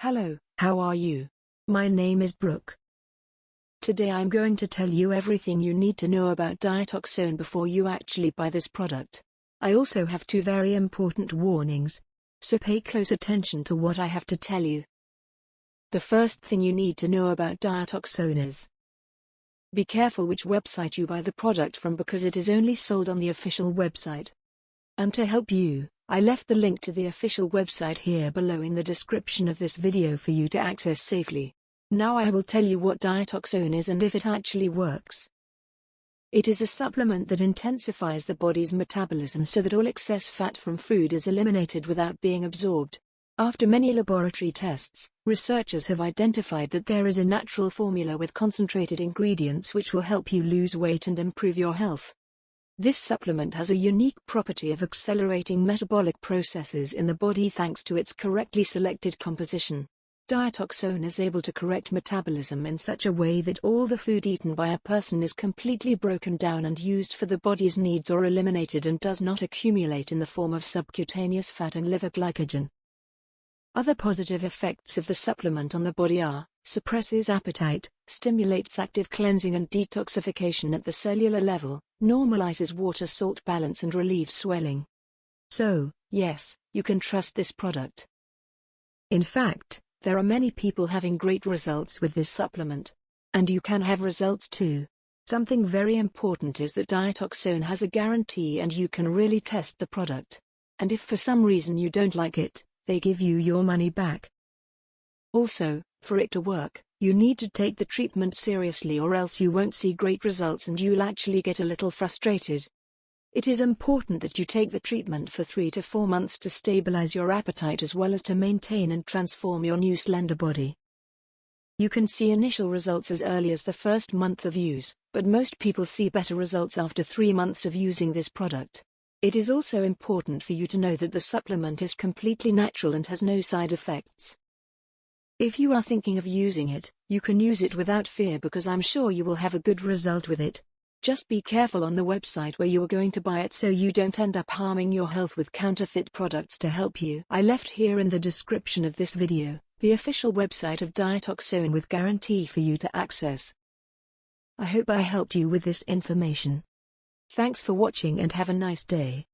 Hello, how are you? My name is Brooke. Today I'm going to tell you everything you need to know about Diatoxone before you actually buy this product. I also have two very important warnings. So pay close attention to what I have to tell you. The first thing you need to know about Diatoxone is Be careful which website you buy the product from because it is only sold on the official website. And to help you, I left the link to the official website here below in the description of this video for you to access safely. Now I will tell you what Diatoxone is and if it actually works. It is a supplement that intensifies the body's metabolism so that all excess fat from food is eliminated without being absorbed. After many laboratory tests, researchers have identified that there is a natural formula with concentrated ingredients which will help you lose weight and improve your health. This supplement has a unique property of accelerating metabolic processes in the body thanks to its correctly selected composition. Diatoxone is able to correct metabolism in such a way that all the food eaten by a person is completely broken down and used for the body's needs or eliminated and does not accumulate in the form of subcutaneous fat and liver glycogen. Other positive effects of the supplement on the body are, suppresses appetite, stimulates active cleansing and detoxification at the cellular level, normalizes water-salt balance and relieves swelling. So, yes, you can trust this product. In fact, there are many people having great results with this supplement. And you can have results too. Something very important is that Diatoxone has a guarantee and you can really test the product. And if for some reason you don't like it, they give you your money back. Also, for it to work, you need to take the treatment seriously or else you won't see great results and you'll actually get a little frustrated. It is important that you take the treatment for 3 to 4 months to stabilize your appetite as well as to maintain and transform your new slender body. You can see initial results as early as the first month of use, but most people see better results after 3 months of using this product. It is also important for you to know that the supplement is completely natural and has no side effects. If you are thinking of using it, you can use it without fear because I'm sure you will have a good result with it. Just be careful on the website where you are going to buy it so you don't end up harming your health with counterfeit products to help you. I left here in the description of this video, the official website of Diatoxone with guarantee for you to access. I hope I helped you with this information. Thanks for watching and have a nice day.